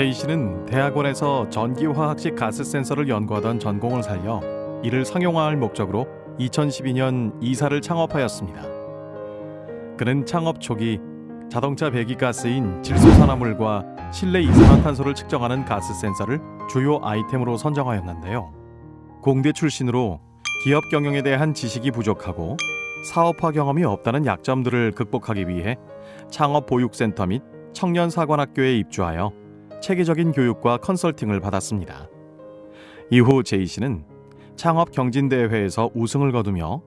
제이 씨는 대학원에서 전기화학식 가스 센서를 연구하던 전공을 살려 이를 상용화할 목적으로 2012년 이사를 창업하였습니다. 그는 창업 초기 자동차 배기가스인 질소산화물과 실내 이산화탄소를 측정하는 가스 센서를 주요 아이템으로 선정하였는데요. 공대 출신으로 기업 경영에 대한 지식이 부족하고 사업화 경험이 없다는 약점들을 극복하기 위해 창업 보육센터 및 청년 사관학교에 입주하여 체계적인 교육과 컨설팅을 받았습니다. 이후 제이 씨는 창업 경진대회에서 우승을 거두며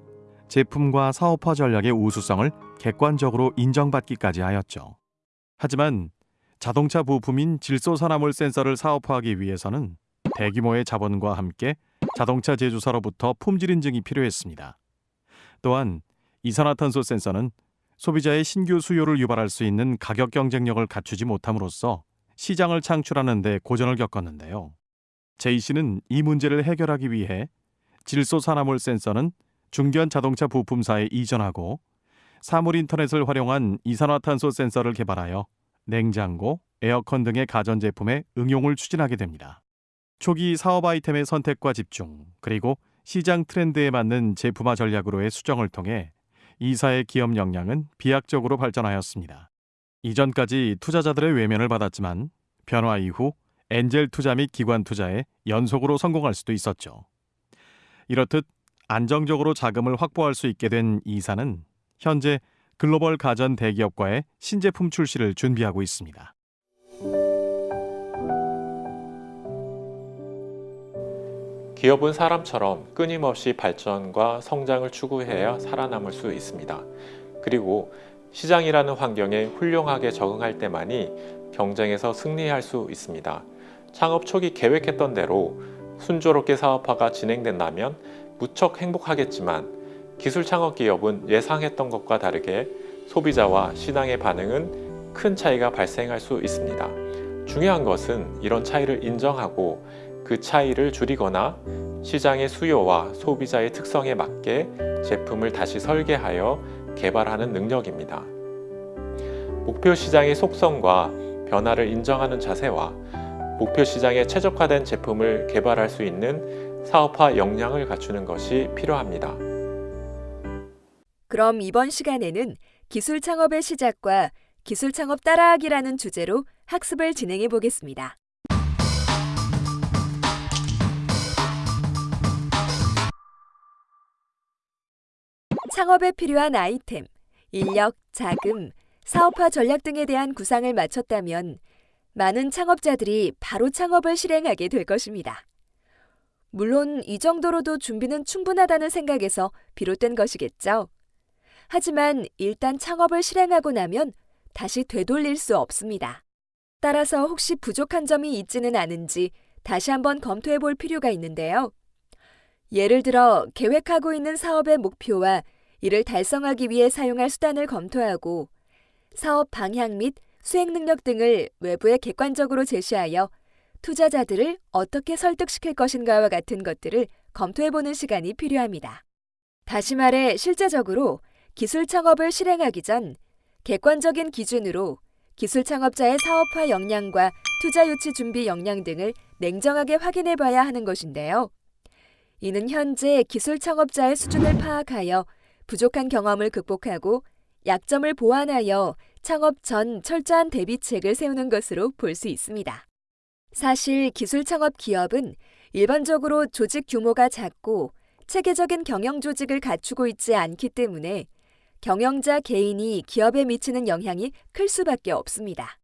제품과 사업화 전략의 우수성을 객관적으로 인정받기까지 하였죠. 하지만 자동차 부품인 질소산화물 센서를 사업화하기 위해서는 대규모의 자본과 함께 자동차 제조사로부터 품질 인증이 필요했습니다. 또한 이산화탄소 센서는 소비자의 신규 수요를 유발할 수 있는 가격 경쟁력을 갖추지 못함으로써 시장을 창출하는 데 고전을 겪었는데요. 제이 씨는 이 문제를 해결하기 위해 질소 산화물 센서는 중견 자동차 부품사에 이전하고 사물 인터넷을 활용한 이산화탄소 센서를 개발하여 냉장고, 에어컨 등의 가전제품에 응용을 추진하게 됩니다. 초기 사업 아이템의 선택과 집중, 그리고 시장 트렌드에 맞는 제품화 전략으로의 수정을 통해 이사의 기업 역량은 비약적으로 발전하였습니다. 이전까지 투자자들의 외면을 받았지만 변화 이후 엔젤 투자 및 기관 투자에 연속으로 성공할 수도 있었죠. 이렇듯 안정적으로 자금을 확보할 수 있게 된 이사는 현재 글로벌 가전 대기업과의 신제품 출시를 준비하고 있습니다. 기업은 사람처럼 끊임없이 발전과 성장을 추구해야 살아남을 수 있습니다. 그리고 시장이라는 환경에 훌륭하게 적응할 때만이 경쟁에서 승리할 수 있습니다. 창업 초기 계획했던 대로 순조롭게 사업화가 진행된다면 무척 행복하겠지만 기술 창업 기업은 예상했던 것과 다르게 소비자와 시장의 반응은 큰 차이가 발생할 수 있습니다. 중요한 것은 이런 차이를 인정하고 그 차이를 줄이거나 시장의 수요와 소비자의 특성에 맞게 제품을 다시 설계하여 개발하는 능력입니다. 목표 시장의 속성과 변화를 인정하는 자세와 목표 시장에 최적화된 제품을 개발할 수 있는 사업화 역량을 갖추는 것이 필요합니다. 그럼 이번 시간에는 기술 창업의 시작과 기술 창업 따라하기라는 주제로 학습을 진행해 보겠습니다. 창업에 필요한 아이템, 인력, 자금, 사업화 전략 등에 대한 구상을 마쳤다면 많은 창업자들이 바로 창업을 실행하게 될 것입니다. 물론 이 정도로도 준비는 충분하다는 생각에서 비롯된 것이겠죠. 하지만 일단 창업을 실행하고 나면 다시 되돌릴 수 없습니다. 따라서 혹시 부족한 점이 있지는 않은지 다시 한번 검토해 볼 필요가 있는데요. 예를 들어 계획하고 있는 사업의 목표와 이를 달성하기 위해 사용할 수단을 검토하고 사업 방향 및 수행 능력 등을 외부에 객관적으로 제시하여 투자자들을 어떻게 설득시킬 것인가와 같은 것들을 검토해보는 시간이 필요합니다. 다시 말해 실제적으로 기술 창업을 실행하기 전 객관적인 기준으로 기술 창업자의 사업화 역량과 투자 유치 준비 역량 등을 냉정하게 확인해 봐야 하는 것인데요. 이는 현재 기술 창업자의 수준을 파악하여 부족한 경험을 극복하고 약점을 보완하여 창업 전 철저한 대비책을 세우는 것으로 볼 수 있습니다. 사실 기술 창업 기업은 일반적으로 조직 규모가 작고 체계적인 경영 조직을 갖추고 있지 않기 때문에 경영자 개인이 기업에 미치는 영향이 클 수밖에 없습니다.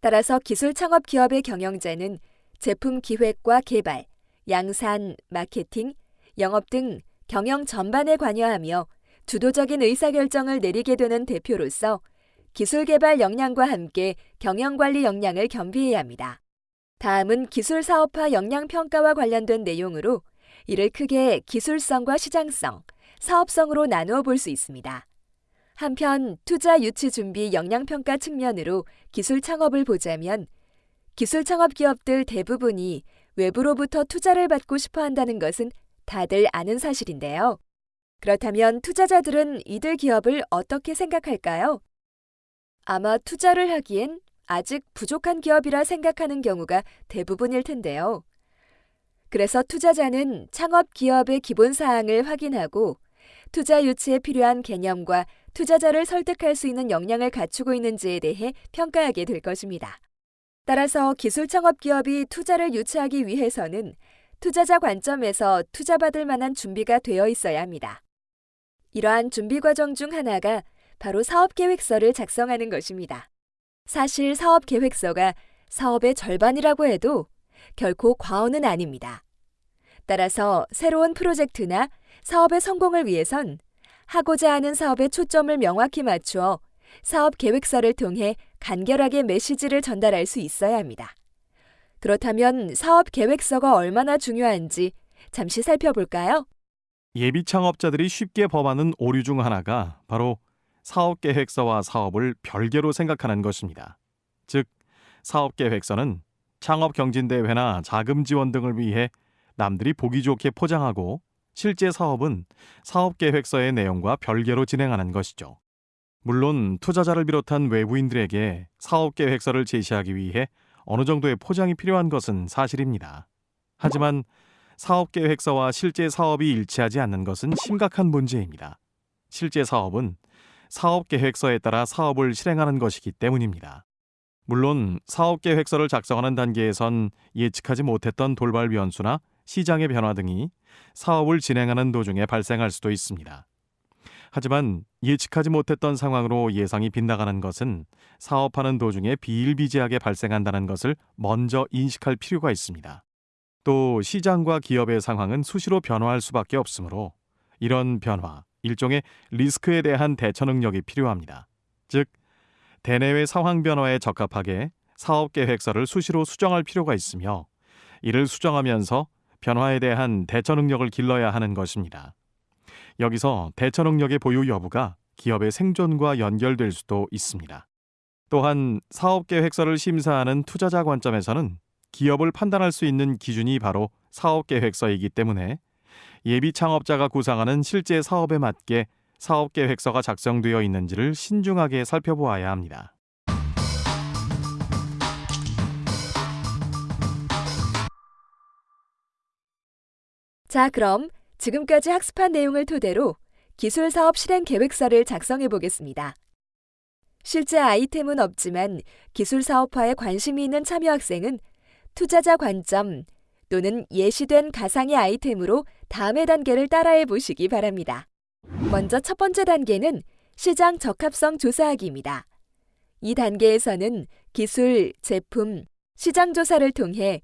따라서 기술 창업 기업의 경영자는 제품 기획과 개발, 양산, 마케팅, 영업 등 경영 전반에 관여하며 주도적인 의사결정을 내리게 되는 대표로서 기술 개발 역량과 함께 경영 관리 역량을 겸비해야 합니다. 다음은 기술 사업화 역량 평가와 관련된 내용으로 이를 크게 기술성과 시장성, 사업성으로 나누어 볼 수 있습니다. 한편 투자 유치 준비 역량 평가 측면으로 기술 창업을 보자면 기술 창업 기업들 대부분이 외부로부터 투자를 받고 싶어 한다는 것은 다들 아는 사실인데요. 그렇다면 투자자들은 이들 기업을 어떻게 생각할까요? 아마 투자를 하기엔 아직 부족한 기업이라 생각하는 경우가 대부분일 텐데요. 그래서 투자자는 창업 기업의 기본 사항을 확인하고 투자 유치에 필요한 개념과 투자자를 설득할 수 있는 역량을 갖추고 있는지에 대해 평가하게 될 것입니다. 따라서 기술 창업 기업이 투자를 유치하기 위해서는 투자자 관점에서 투자받을 만한 준비가 되어 있어야 합니다. 이러한 준비 과정 중 하나가 바로 사업 계획서를 작성하는 것입니다. 사실 사업 계획서가 사업의 절반이라고 해도 결코 과언은 아닙니다. 따라서 새로운 프로젝트나 사업의 성공을 위해선 하고자 하는 사업의 초점을 명확히 맞추어 사업 계획서를 통해 간결하게 메시지를 전달할 수 있어야 합니다. 그렇다면 사업 계획서가 얼마나 중요한지 잠시 살펴볼까요? 예비 창업자들이 쉽게 범하는 오류 중 하나가 바로 사업 계획서와 사업을 별개로 생각하는 것입니다. 즉, 사업 계획서는 창업 경진대회나 자금 지원 등을 위해 남들이 보기 좋게 포장하고 실제 사업은 사업 계획서의 내용과 별개로 진행하는 것이죠. 물론 투자자를 비롯한 외부인들에게 사업 계획서를 제시하기 위해 어느 정도의 포장이 필요한 것은 사실입니다. 하지만 사업 계획서와 실제 사업이 일치하지 않는 것은 심각한 문제입니다. 실제 사업은 사업 계획서에 따라 사업을 실행하는 것이기 때문입니다. 물론 사업 계획서를 작성하는 단계에선 예측하지 못했던 돌발 변수나 시장의 변화 등이 사업을 진행하는 도중에 발생할 수도 있습니다. 하지만 예측하지 못했던 상황으로 예상이 빗나가는 것은 사업하는 도중에 비일비재하게 발생한다는 것을 먼저 인식할 필요가 있습니다. 또 시장과 기업의 상황은 수시로 변화할 수밖에 없으므로 이런 변화, 일종의 리스크에 대한 대처 능력이 필요합니다. 즉, 대내외 상황 변화에 적합하게 사업 계획서를 수시로 수정할 필요가 있으며 이를 수정하면서 변화에 대한 대처 능력을 길러야 하는 것입니다. 여기서 대처 능력의 보유 여부가 기업의 생존과 연결될 수도 있습니다. 또한 사업 계획서를 심사하는 투자자 관점에서는 기업을 판단할 수 있는 기준이 바로 사업 계획서이기 때문에 예비 창업자가 구상하는 실제 사업에 맞게 사업 계획서가 작성되어 있는지를 신중하게 살펴보아야 합니다. 자, 그럼 지금까지 학습한 내용을 토대로 기술 사업 실행 계획서를 작성해 보겠습니다. 실제 아이템은 없지만 기술 사업화에 관심이 있는 참여 학생은 투자자 관점 또는 예시된 가상의 아이템으로 다음의 단계를 따라해 보시기 바랍니다. 먼저 첫 번째 단계는 시장 적합성 조사하기입니다. 이 단계에서는 기술, 제품, 시장 조사를 통해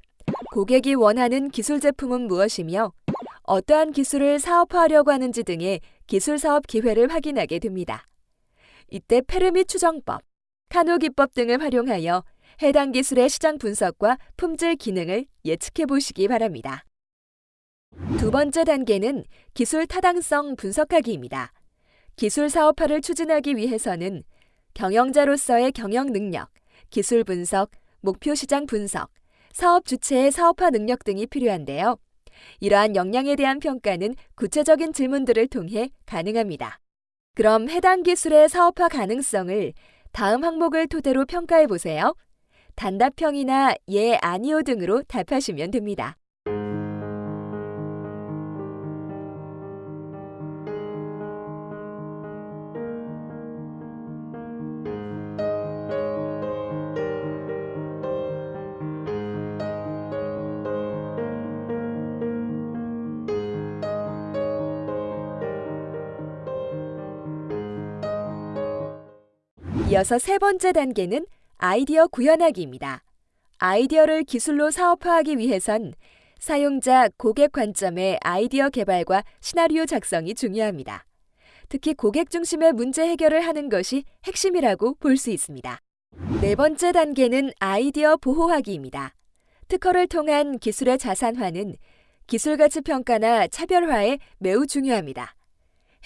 고객이 원하는 기술 제품은 무엇이며 어떠한 기술을 사업화하려고 하는지 등의 기술 사업 기회를 확인하게 됩니다. 이때 페르미 추정법, 카노 기법 등을 활용하여 해당 기술의 시장 분석과 품질 기능을 예측해 보시기 바랍니다. 두 번째 단계는 기술 타당성 분석하기입니다. 기술 사업화를 추진하기 위해서는 경영자로서의 경영 능력, 기술 분석, 목표 시장 분석, 사업 주체의 사업화 능력 등이 필요한데요. 이러한 역량에 대한 평가는 구체적인 질문들을 통해 가능합니다. 그럼 해당 기술의 사업화 가능성을 다음 항목을 토대로 평가해 보세요. 단답형이나 예, 아니요 등으로 답하시면 됩니다. 이어서 세 번째 단계는 아이디어 구현하기입니다. 아이디어를 기술로 사업화하기 위해선 사용자, 고객 관점의 아이디어 개발과 시나리오 작성이 중요합니다. 특히 고객 중심의 문제 해결을 하는 것이 핵심이라고 볼 수 있습니다. 네 번째 단계는 아이디어 보호하기입니다. 특허를 통한 기술의 자산화는 기술 가치 평가나 차별화에 매우 중요합니다.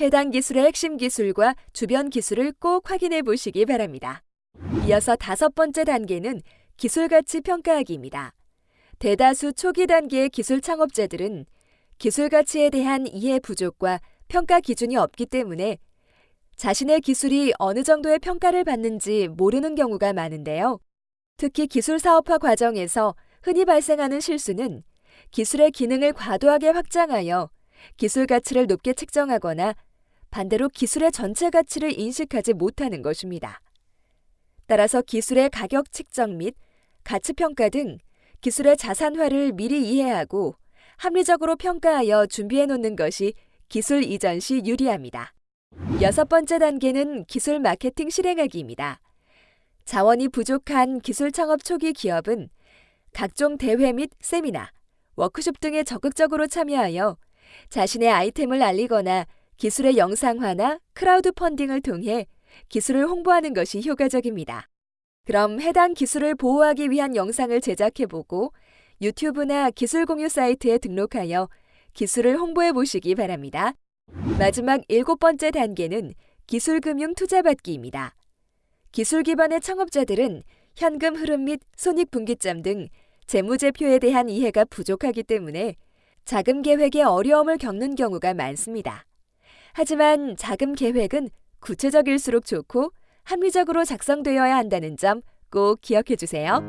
해당 기술의 핵심 기술과 주변 기술을 꼭 확인해 보시기 바랍니다. 이어서 다섯 번째 단계는 기술 가치 평가하기입니다. 대다수 초기 단계의 기술 창업자들은 기술 가치에 대한 이해 부족과 평가 기준이 없기 때문에 자신의 기술이 어느 정도의 평가를 받는지 모르는 경우가 많은데요. 특히 기술 사업화 과정에서 흔히 발생하는 실수는 기술의 기능을 과도하게 확장하여 기술 가치를 높게 책정하거나 반대로 기술의 전체 가치를 인식하지 못하는 것입니다. 따라서 기술의 가격 책정 및 가치 평가 등 기술의 자산화를 미리 이해하고 합리적으로 평가하여 준비해 놓는 것이 기술 이전 시 유리합니다. 여섯 번째 단계는 기술 마케팅 실행하기입니다. 자원이 부족한 기술 창업 초기 기업은 각종 대회 및 세미나, 워크숍 등에 적극적으로 참여하여 자신의 아이템을 알리거나 기술의 영상화나 크라우드 펀딩을 통해 기술을 홍보하는 것이 효과적입니다. 그럼 해당 기술을 보호하기 위한 영상을 제작해보고 유튜브나 기술 공유 사이트에 등록하여 기술을 홍보해 보시기 바랍니다. 마지막 일곱 번째 단계는 기술금융 투자받기입니다. 기술 기반의 창업자들은 현금 흐름 및 손익분기점 등 재무제표에 대한 이해가 부족하기 때문에 자금 계획에 어려움을 겪는 경우가 많습니다. 하지만 자금 계획은 구체적일수록 좋고 합리적으로 작성되어야 한다는 점 꼭 기억해 주세요.